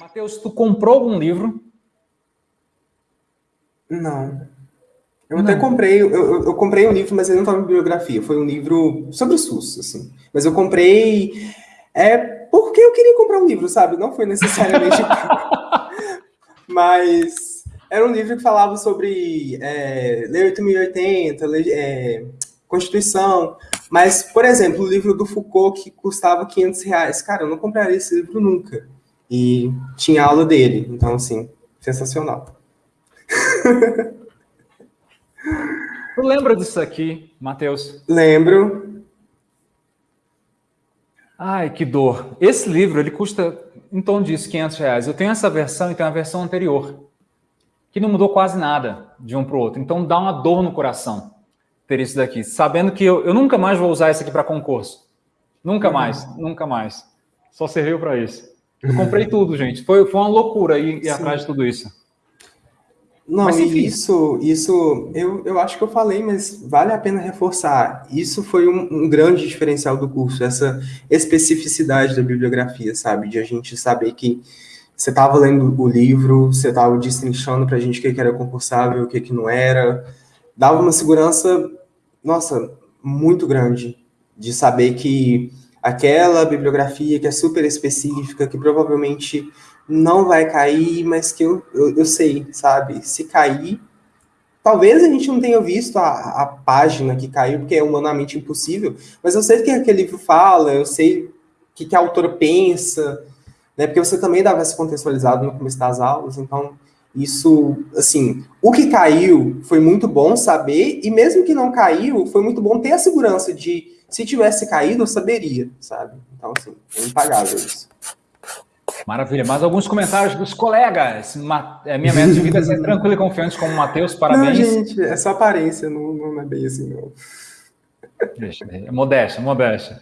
Matheus, tu comprou algum livro? Não. Eu não. até comprei, eu, eu, eu, comprei um livro, mas ele não estava em bibliografia. Foi um livro sobre o SUS, assim. Mas eu comprei é porque eu queria comprar um livro, sabe? Não foi necessariamente. mas era um livro que falava sobre é, Lei 8080, lei, é, Constituição. Mas, por exemplo, o livro do Foucault que custava 500 reais. Cara, eu não compraria esse livro nunca. E tinha aula dele. Então, assim, sensacional. Tu lembra disso aqui, Matheus? Lembro. Ai, que dor. Esse livro, ele custa em torno disso, 500 reais. Eu tenho essa versão e tenho a versão anterior, que não mudou quase nada de um para o outro. Então dá uma dor no coração ter isso daqui, sabendo que eu, eu nunca mais vou usar isso aqui para concurso. Nunca uhum. mais, nunca mais. Só serviu para isso. Eu comprei tudo, gente. Foi, foi uma loucura ir, ir atrás de tudo isso. Não, mas, isso, isso eu, eu acho que eu falei, mas vale a pena reforçar. Isso foi um, um grande diferencial do curso, essa especificidade da bibliografia, sabe? De a gente saber que você estava lendo o livro, você estava destrinchando para a gente o que, que era concursável, o que, que não era. Dava uma segurança, nossa, muito grande de saber que aquela bibliografia que é super específica, que provavelmente não vai cair, mas que eu, eu, eu, sei, sabe? Se cair, talvez a gente não tenha visto a, a página que caiu, porque é humanamente impossível, mas eu sei o que aquele livro fala, eu sei o que, que a autora pensa, né? Porque você também dava esse contextualizado no começo das aulas, então isso, assim, o que caiu foi muito bom saber, e mesmo que não caiu, foi muito bom ter a segurança de, se tivesse caído, eu saberia, sabe? Então, assim, é impagável isso. Maravilha. Mais alguns comentários dos colegas. É, minha meta de vida é ser tranquilo e confiante como o Matheus. Parabéns. Não, gente, é só aparência, não, não é bem assim, não. Deixa, modéstia, modéstia.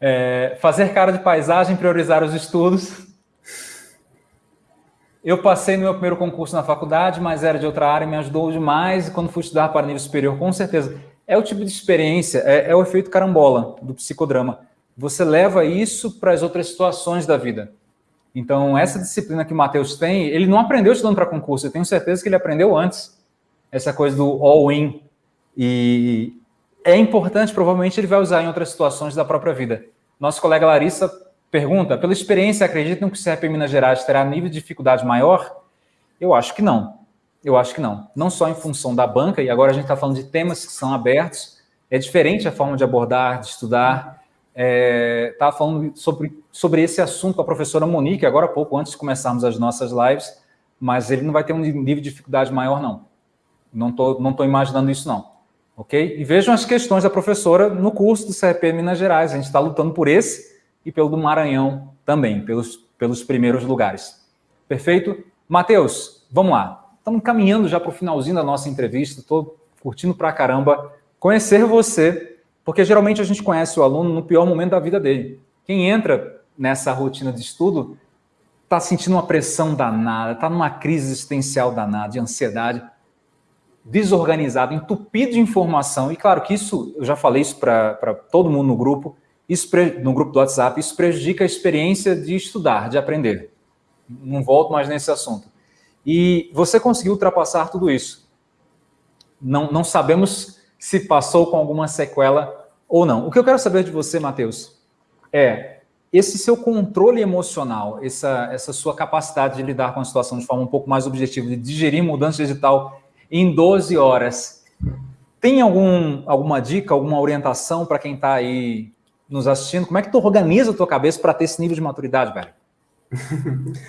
É, fazer cara de paisagem, priorizar os estudos. Eu passei no meu primeiro concurso na faculdade, mas era de outra área, me ajudou demais. E quando fui estudar para nível superior, com certeza. É o tipo de experiência, é, é o efeito carambola do psicodrama. Você leva isso para as outras situações da vida. Então, essa disciplina que o Matheus tem, ele não aprendeu estudando para concurso, eu tenho certeza que ele aprendeu antes, essa coisa do all-in. E é importante, provavelmente ele vai usar em outras situações da própria vida. Nosso colega Larissa pergunta, pela experiência, acreditam que o CRP Minas Gerais terá nível de dificuldade maior? Eu acho que não. Eu acho que não. Não só em função da banca, e agora a gente está falando de temas que são abertos, é diferente a forma de abordar, de estudar, estava é, falando sobre, sobre esse assunto com a professora Monique, agora há pouco, antes de começarmos as nossas lives, mas ele não vai ter um nível de dificuldade maior, não. Não estou não tô imaginando isso, não. Ok? E vejam as questões da professora no curso do CRP Minas Gerais. A gente está lutando por esse e pelo do Maranhão também, pelos, pelos primeiros lugares. Perfeito? Matheus, vamos lá. Estamos caminhando já para o finalzinho da nossa entrevista. Estou curtindo pra caramba conhecer você porque geralmente a gente conhece o aluno no pior momento da vida dele. Quem entra nessa rotina de estudo está sentindo uma pressão danada, está numa crise existencial danada, de ansiedade, desorganizado, entupido de informação. E claro que isso, eu já falei isso para todo mundo no grupo, isso no grupo do WhatsApp, isso prejudica a experiência de estudar, de aprender. Não volto mais nesse assunto. E você conseguiu ultrapassar tudo isso. Não, não sabemos se passou com alguma sequela ou não. O que eu quero saber de você, Matheus, é esse seu controle emocional, essa, essa sua capacidade de lidar com a situação de forma um pouco mais objetiva, de digerir mudança digital em 12 horas. Tem algum, alguma dica, alguma orientação para quem está aí nos assistindo? Como é que tu organiza a tua cabeça para ter esse nível de maturidade, velho?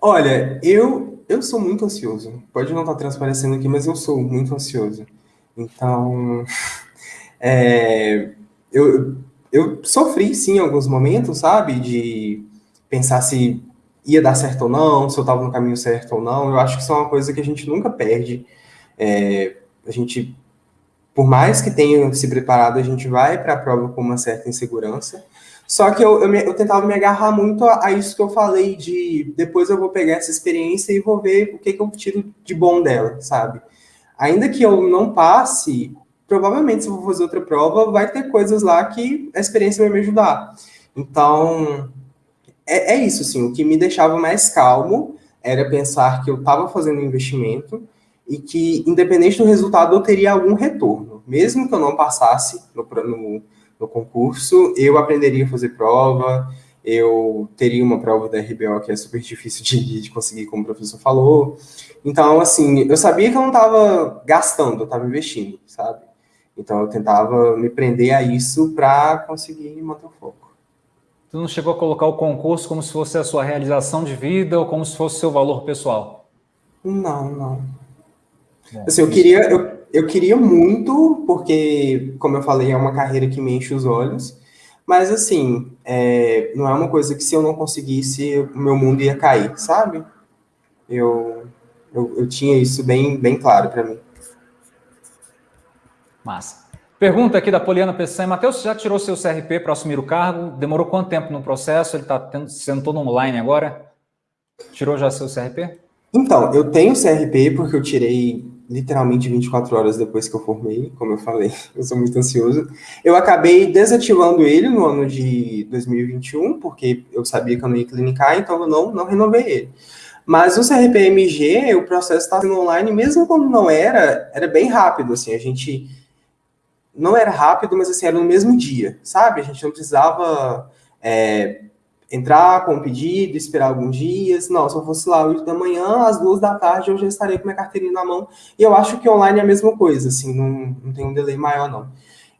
Olha, eu, eu sou muito ansioso. Pode não estar tá transparecendo aqui, mas eu sou muito ansioso. Então, é, eu, eu sofri, sim, em alguns momentos, sabe? De pensar se ia dar certo ou não, se eu estava no caminho certo ou não. Eu acho que isso é uma coisa que a gente nunca perde. É, a gente, por mais que tenha se preparado, a gente vai para a prova com uma certa insegurança. Só que eu, eu, me, eu tentava me agarrar muito a, a, isso que eu falei, de depois eu vou pegar essa experiência e vou ver o que, que eu tiro de bom dela, sabe? Ainda que eu não passe, provavelmente, se eu for fazer outra prova, vai ter coisas lá que a experiência vai me ajudar. Então, é, é isso, assim, o que me deixava mais calmo era pensar que eu estava fazendo investimento e que, independente do resultado, eu teria algum retorno. Mesmo que eu não passasse no, no, no concurso, eu aprenderia a fazer prova, eu teria uma prova da RBO que é super difícil de, de conseguir, como o professor falou. Então, assim, eu sabia que eu não estava gastando, eu estava investindo, sabe? Então, eu tentava me prender a isso para conseguir manter o foco. Tu não chegou a colocar o concurso como se fosse a sua realização de vida ou como se fosse o seu valor pessoal? Não, não. É, assim, eu queria, eu, eu queria muito, porque, como eu falei, é uma carreira que me enche os olhos, mas, assim, é, não é uma coisa que se eu não conseguisse, o meu mundo ia cair, sabe? Eu, eu, eu tinha isso bem, bem claro para mim. Massa. Pergunta aqui da Poliana Peçanha. Matheus, já tirou seu CRP para assumir o cargo? Demorou quanto tempo no processo? Ele está sendo todo online agora? Tirou já seu CRP? Então, eu tenho CRP porque eu tirei literalmente 24 horas depois que eu formei, como eu falei, eu sou muito ansioso. Eu acabei desativando ele no ano de 2021, porque eu sabia que eu não ia clinicar, então eu não, não renovei ele. Mas o CRPMG, o processo estava sendo online, mesmo quando não era, era bem rápido, assim, a gente... Não era rápido, mas assim, era no mesmo dia, sabe? A gente não precisava é, entrar com o pedido, esperar alguns dias. Não, se eu fosse lá 8 da manhã, às duas da tarde eu já estaria com minha carteirinha na mão. E eu acho que online é a mesma coisa, assim, não, não tem um delay maior, não.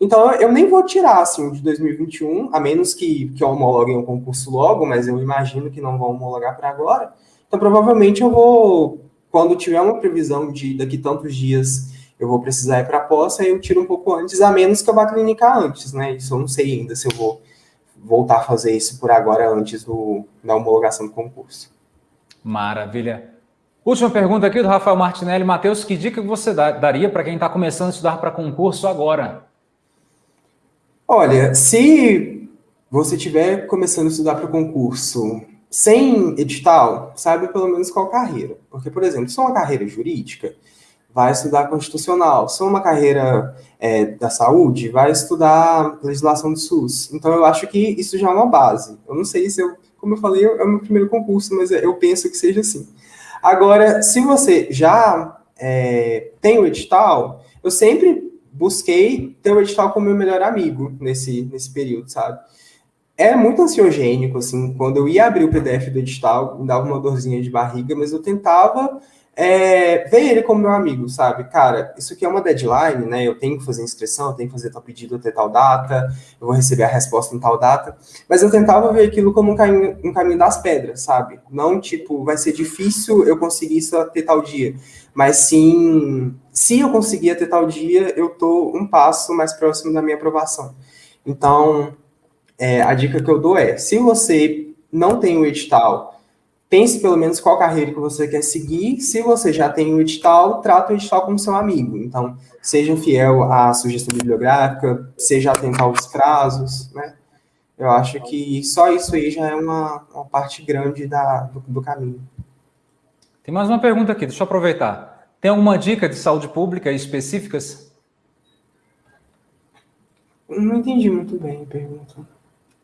Então, eu nem vou tirar, assim, de 2021, a menos que, que homologuem o concurso logo, mas eu imagino que não vão homologar para agora. Então, provavelmente eu vou, quando tiver uma previsão de daqui tantos dias eu vou precisar ir para a posse, aí eu tiro um pouco antes, a menos que eu vá clinicar antes, né? Isso eu não sei ainda se eu vou voltar a fazer isso por agora antes do, da homologação do concurso. Maravilha. Última pergunta aqui do Rafael Martinelli. Matheus, que dica você daria para quem está começando a estudar para concurso agora? Olha, se você estiver começando a estudar para concurso sem edital, saiba pelo menos qual carreira. Porque, por exemplo, se é uma carreira jurídica, vai estudar constitucional. Se é uma carreira é, da saúde, vai estudar legislação do SUS. Então, eu acho que isso já é uma base. Eu não sei se eu, como eu falei, é o meu primeiro concurso, mas eu penso que seja assim. Agora, se você já é, tem o edital, eu sempre busquei ter o edital como meu melhor amigo nesse, nesse período, sabe? É muito ansiogênico, assim, quando eu ia abrir o PDF do edital, me dava uma dorzinha de barriga, mas eu tentava é, ver ele como meu amigo, sabe? Cara, isso aqui é uma deadline, né? Eu tenho que fazer inscrição, eu tenho que fazer tal pedido até tal data, eu vou receber a resposta em tal data. Mas eu tentava ver aquilo como um caminho, um caminho das pedras, sabe? Não tipo, vai ser difícil eu conseguir isso até tal dia. Mas sim, se eu conseguir até tal dia, eu tô um passo mais próximo da minha aprovação. Então, é, a dica que eu dou é, se você não tem o edital pense pelo menos qual carreira que você quer seguir. Se você já tem o edital, trata o edital como seu amigo. Então, seja fiel à sugestão bibliográfica, seja atento aos prazos, né? Eu acho que só isso aí já é uma, uma parte grande da, do, do caminho. Tem mais uma pergunta aqui, deixa eu aproveitar. Tem alguma dica de saúde pública específicas? Não entendi muito bem a pergunta.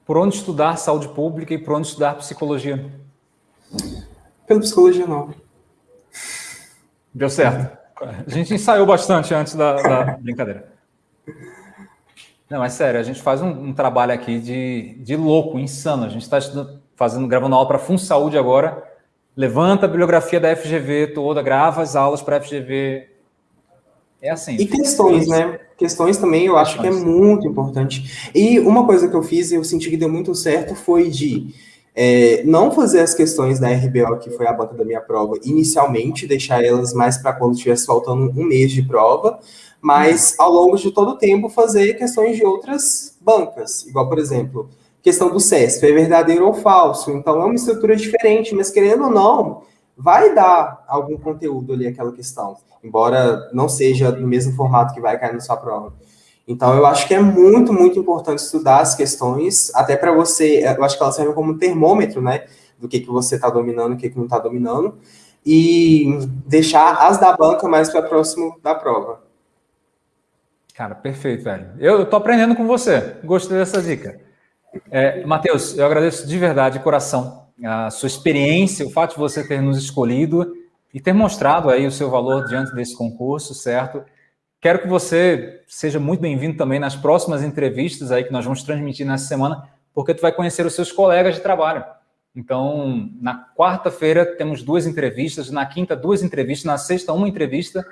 Por onde estudar saúde pública e por onde estudar psicologia? Pela psicologia nova. Deu certo. A gente ensaiou bastante antes da, da brincadeira. Não, é sério, a gente faz um, um, trabalho aqui de, de louco, insano. A gente está fazendo, gravando aula para Fun Saúde agora. Levanta a bibliografia da FGV toda, grava as aulas para a FGV. É assim. E questões, né? Questões também eu acho que é muito importante. E uma coisa que eu fiz e eu senti que deu muito certo foi de é, não fazer as questões da RBO, que foi a banca da minha prova, inicialmente, deixar elas mais para quando estivesse faltando um mês de prova, mas ao longo de todo o tempo fazer questões de outras bancas, igual, por exemplo, questão do CESP, é verdadeiro ou falso, então é uma estrutura diferente, mas querendo ou não, vai dar algum conteúdo ali aquela questão, embora não seja no mesmo formato que vai cair na sua prova. Então, eu acho que é muito, muito importante estudar as questões, até para você, eu acho que elas servem como termômetro, né, do que, que você está dominando, o que, que não está dominando, e deixar as da banca mais para próximo da prova. Cara, perfeito, velho. Eu, tô aprendendo com você. Gostei dessa dica. É, Matheus, eu agradeço de verdade, de coração, a sua experiência, o fato de você ter nos escolhido e ter mostrado aí o seu valor diante desse concurso, certo? Quero que você seja muito bem-vindo também nas próximas entrevistas aí que nós vamos transmitir nessa semana, porque tu vai conhecer os seus colegas de trabalho. Então, na quarta-feira temos duas entrevistas, na quinta duas entrevistas, na sexta uma entrevista,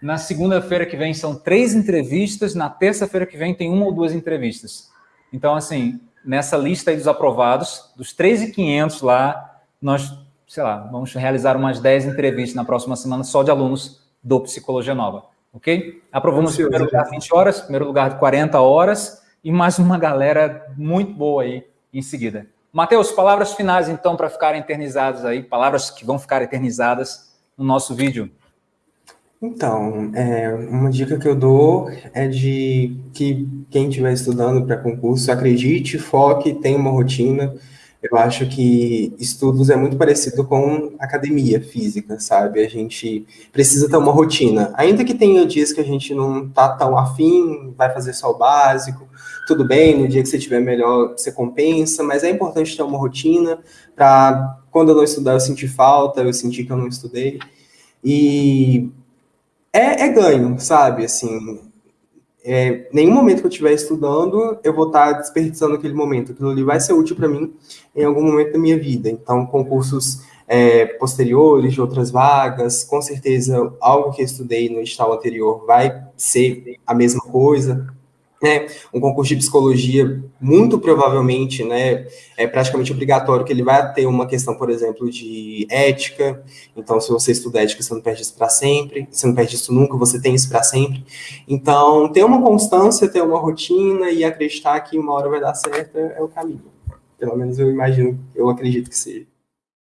na segunda-feira que vem são três entrevistas, na terça-feira que vem tem uma ou duas entrevistas. Então, assim, nessa lista aí dos aprovados, dos 3.500 lá, nós, sei lá, vamos realizar umas 10 entrevistas na próxima semana só de alunos do Psicologia Nova, ok? Aprovamos em primeiro lugar 20 horas, primeiro lugar de 40 horas e mais uma galera muito boa aí em seguida. Matheus, palavras finais então para ficarem eternizadas aí, palavras que vão ficar eternizadas no nosso vídeo. Então, é, uma dica que eu dou é de que quem estiver estudando para concurso, acredite, foque, tenha uma rotina. Eu acho que estudos é muito parecido com academia física, sabe? A gente precisa ter uma rotina. Ainda que tenha dias que a gente não tá tão afim, vai fazer só o básico, tudo bem, no dia que você tiver melhor, você compensa, mas é importante ter uma rotina para quando eu não estudar eu sentir falta, eu sentir que eu não estudei. E é, é ganho, sabe? Assim, é, nenhum momento que eu estiver estudando, eu vou estar desperdiçando aquele momento. Aquilo ali vai ser útil para mim em algum momento da minha vida. Então, concursos é, posteriores, de outras vagas, com certeza algo que eu estudei no estado anterior vai ser a mesma coisa né, um concurso de psicologia, muito provavelmente, né, é praticamente obrigatório que ele vai ter uma questão, por exemplo, de ética. Então, se você estuda ética, você não perde isso para sempre. Você não perde isso nunca, você tem isso para sempre. Então, ter uma constância, ter uma rotina e acreditar que uma hora vai dar certo é, é o caminho. Pelo menos eu imagino, eu acredito que seja.